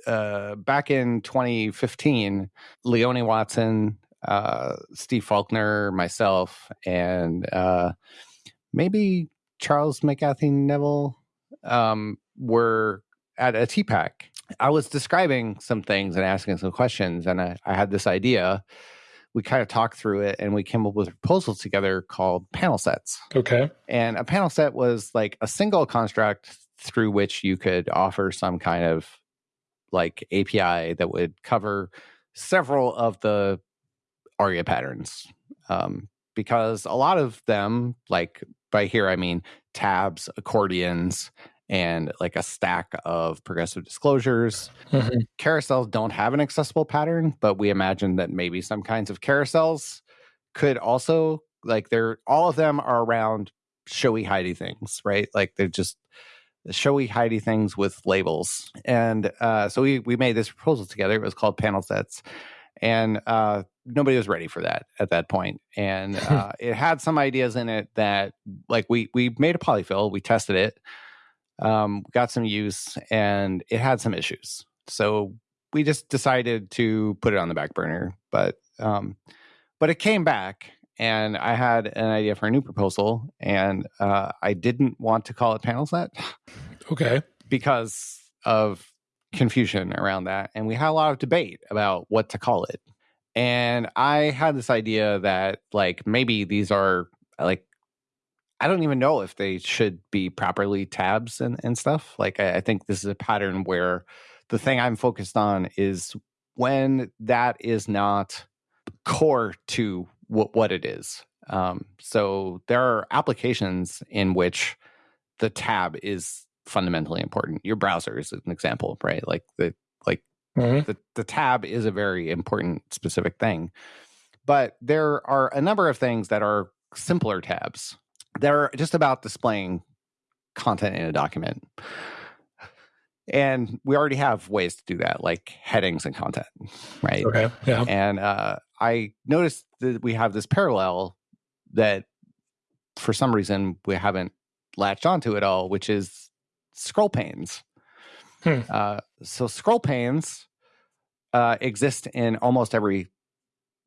uh, back in 2015, Leonie Watson, uh, Steve Faulkner, myself, and uh, maybe Charles McCathie Nevile um, were at a TPAC. I was describing some things and asking some questions, and I, I had this idea. We kind of talked through it and we came up with a proposal together called panel sets. Okay. And a panel set was like a single construct through which you could offer some kind of like API that would cover several of the ARIA patterns. Um, because a lot of them, like by here I mean tabs, accordions, and like a stack of progressive disclosures. Mm-hmm. Carousels don't have an accessible pattern, but we imagine that maybe some kinds of carousels could also like they're all of them are around showy hidey things, right? Like they're just showy hidey things with labels. And uh, so we we made this proposal together. It was called panel sets. And uh, nobody was ready for that at that point. And uh, it had some ideas in it that like we we made a polyfill, we tested it, um, got some use, and it had some issues. So we just decided to put it on the back burner. But um, but it came back and I had an idea for a new proposal, and uh, I didn't want to call it panel set. Okay. because of confusion around that. And we had a lot of debate about what to call it. And I had this idea that, like, maybe these are like, I don't even know if they should be properly tabs and, and stuff. Like, I, I think this is a pattern where the thing I'm focused on is when that is not core to what, what it is. Um, so there are applications in which the tab is fundamentally important. Your browser is an example, right? Like the like mm-hmm. the, the tab is a very important specific thing. But there are a number of things that are simpler tabs. They're just about displaying content in a document. And we already have ways to do that, like headings and content, right? Okay. Yeah. And uh, I noticed that we have this parallel that for some reason we haven't latched onto at all, which is scroll panes. Hmm. Uh, so scroll panes uh, exist in almost every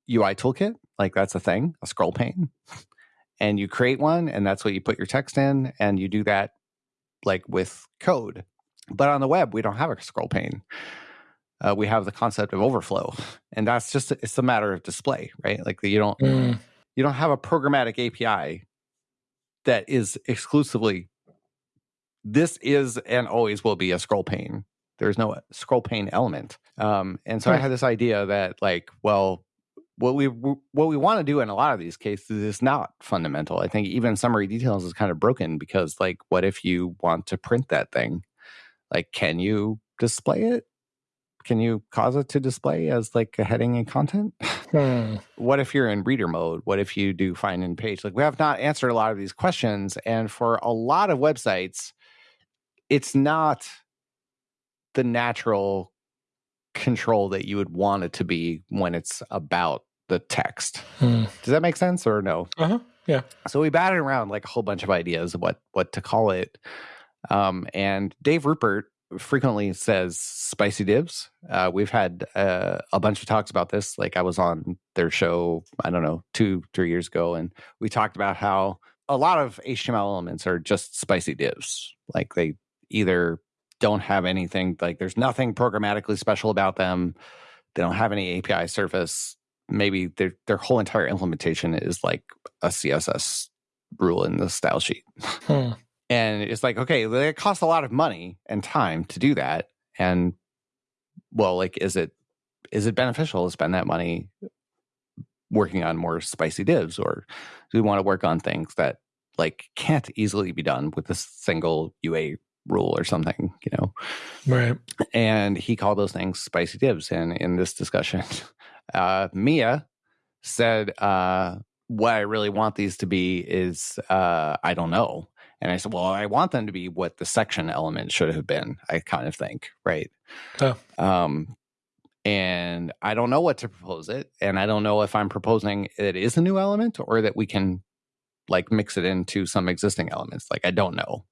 UI toolkit. Like that's a thing, a scroll pane. And you create one, and that's what you put your text in, and you do that like with code. But on the web, we don't have a scroll pane. Uh, we have the concept of overflow, and that's just it's a matter of display, right? Like you don't mm. you don't have a programmatic API that is exclusively this is and always will be a scroll pane. There's no scroll pane element, um, and so I had this idea that like, well, what we what we want to do in a lot of these cases is not fundamental. I think even summary details is kind of broken because like, what if you want to print that thing? Like, can you display it? Can you cause it to display as like a heading and content? Hmm. what if you're in reader mode? What if you do find in page? Like we have not answered a lot of these questions. And for a lot of websites, it's not the natural control that you would want it to be when it's about the text. Hmm. Does that make sense or no? Uh-huh. Yeah. So we batted around like a whole bunch of ideas of what what to call it. Um, and Dave Rupert frequently says spicy divs. Uh, we've had uh, a bunch of talks about this. Like I was on their show, I don't know, two, three years ago, and we talked about how a lot of HTML elements are just spicy divs. Like they either don't have anything, like there's nothing programmatically special about them. They don't have any API surface. Maybe their their whole entire implementation is like a CSS rule in the style sheet. Hmm. And it's like, okay, it costs a lot of money and time to do that. And well, like, is it is it beneficial to spend that money working on more spicy divs, or do we want to work on things that like can't easily be done with a single UA rule or something, you know? Right. And he called those things spicy divs. And in this discussion, uh, Mia said, uh, what I really want these to be is uh, I don't know. And I said, well, I want them to be what the section element should have been, I kind of think, right? Oh. Um, and I don't know what to propose it. And I don't know if I'm proposing it is a new element or that we can like mix it into some existing elements. Like, I don't know.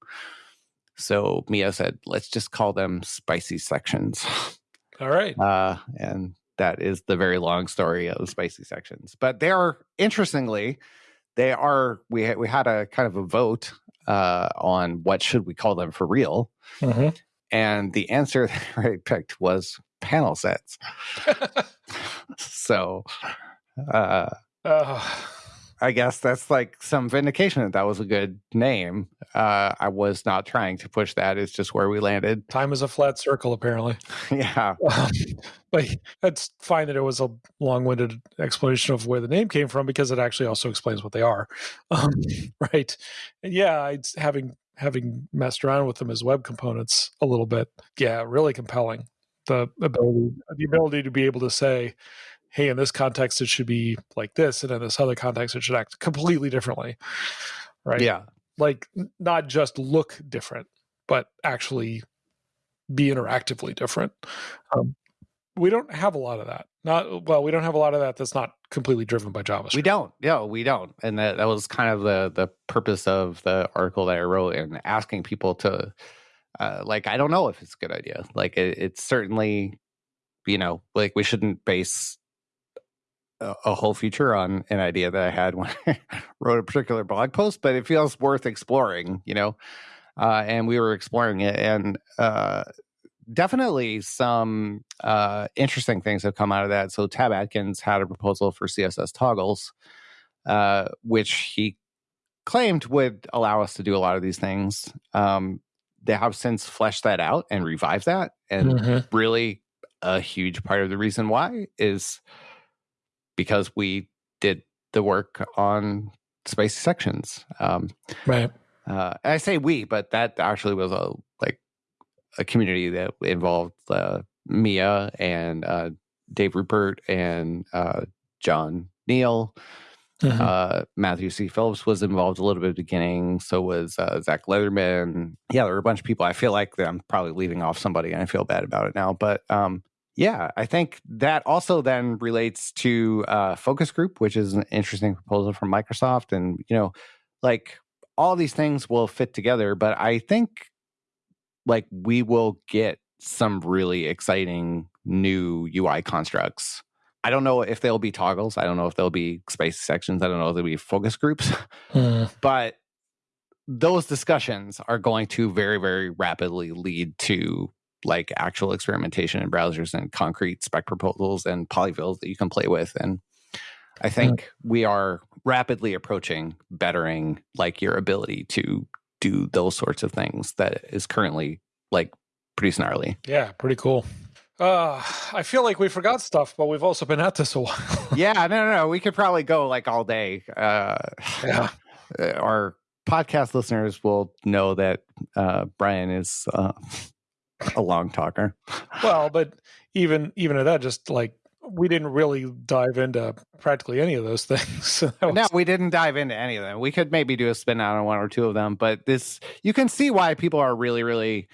So Mia said, let's just call them spicy sections. All right. Uh, and that is the very long story of the spicy sections. But they are, interestingly, they are, we, we had a kind of a vote uh, on what should we call them for real. Mm-hmm. And the answer that I picked was panel sets. so, uh, I guess that's like some vindication that that was a good name. Uh, I was not trying to push that. It's just where we landed. Time is a flat circle, apparently. yeah. Um, but that's fine that it was a long-winded explanation of where the name came from because it actually also explains what they are, um, right? And yeah, it's having having messed around with them as web components a little bit. Yeah, really compelling. The ability the ability to be able to say, hey, in this context it should be like this, and in this other context it should act completely differently. Right. Yeah. Like not just look different, but actually be interactively different. Um, we don't have a lot of that. Not well, we don't have a lot of that that's not completely driven by JavaScript. We don't. Yeah, we don't. And that, that was kind of the the purpose of the article that I wrote and asking people to uh, like I don't know if it's a good idea. Like it, it's certainly you know, like we shouldn't base a, a whole feature on an idea that I had when I wrote a particular blog post, but it feels worth exploring, you know. Uh, and we were exploring it and uh, definitely some uh, interesting things have come out of that. So Tab Atkins had a proposal for CSS toggles, uh, which he claimed would allow us to do a lot of these things. Um, they have since fleshed that out and revived that, and mm-hmm. really a huge part of the reason why is because we did the work on spicy sections. Um, right. Uh, I say we, but that actually was a like a community that involved uh, Mia and uh, Dave Rupert and uh, John Neal. Mm-hmm. Uh, Matthew C. Phillips was involved a little bit at the beginning. So was uh, Zach Leatherman. Yeah, there were a bunch of people. I feel like I'm probably leaving off somebody, and I feel bad about it now. But um, yeah, I think that also then relates to uh, focus group, which is an interesting proposal from Microsoft, and you know, like all these things will fit together. But I think like we will get some really exciting new UI constructs. I don't know if they'll be toggles. I don't know if they'll be spicy sections. I don't know if they'll be focus groups. Hmm. But those discussions are going to very, very rapidly lead to like actual experimentation in browsers and concrete spec proposals and polyfills that you can play with. And I think mm. we are rapidly approaching bettering like your ability to do those sorts of things that is currently like pretty snarly. Yeah, pretty cool. Uh, I feel like we forgot stuff, but we've also been at this a while. yeah, no, no, no. We could probably go like all day. Uh, yeah. Our podcast listeners will know that uh, Brian is uh, a long talker. Well, but even even at that, just like we didn't really dive into practically any of those things. was... No, we didn't dive into any of them. We could maybe do a spin out on one or two of them, but this you can see why people are really, really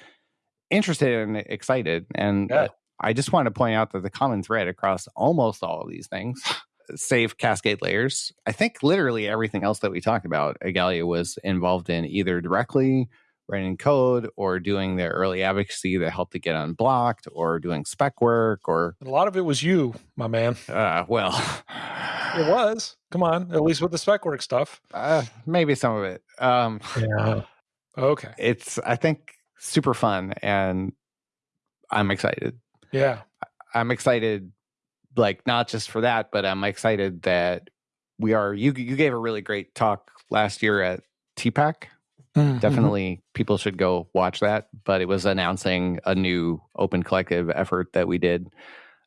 interested and excited. And uh, yeah. I just want to point out that the common thread across almost all of these things, save Cascade layers, I think literally everything else that we talked about, Igalia was involved in either directly writing code or doing the early advocacy that helped to get unblocked or doing spec work or a lot of it was you my man. Uh, well it was. Come on. At least with the spec work stuff. Uh, maybe some of it. Um, yeah. Okay. it's i think super fun and i'm excited. Yeah. I'm excited like not just for that but i'm excited that we are you you gave a really great talk last year at TPAC Mm-hmm. Definitely, people should go watch that. But it was announcing a new open collective effort that we did.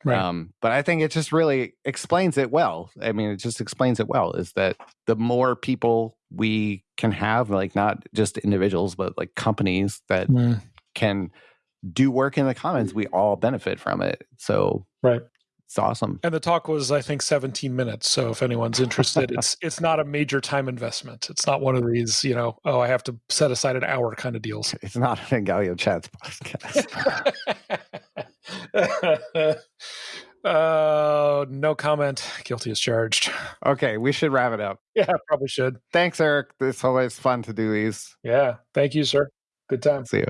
Right. Um, but I think it just really explains it well. I mean, it just explains it well. Is that the more people we can have, like not just individuals, but like companies that mm. can do work in the commons, we all benefit from it. So right. It's awesome. And the talk was, I think, 17 minutes. So if anyone's interested, it's it's not a major time investment. It's not one of these, you know, oh, I have to set aside an hour kind of deals. It's not an Igalia Chats podcast. uh, no comment. Guilty as charged. Okay, we should wrap it up. Yeah, probably should. Thanks, Eric. It's always fun to do these. Yeah. Thank you, sir. Good time. See you.